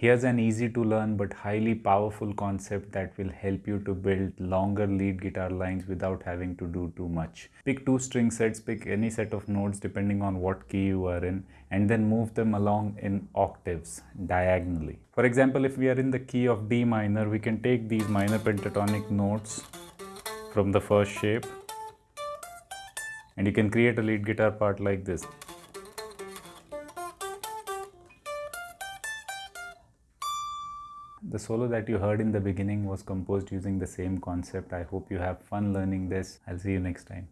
Here's an easy to learn but highly powerful concept that will help you to build longer lead guitar lines without having to do too much. Pick two string sets, pick any set of notes depending on what key you are in and then move them along in octaves diagonally. For example, if we are in the key of D minor, we can take these minor pentatonic notes from the first shape and you can create a lead guitar part like this. The solo that you heard in the beginning was composed using the same concept. I hope you have fun learning this. I'll see you next time.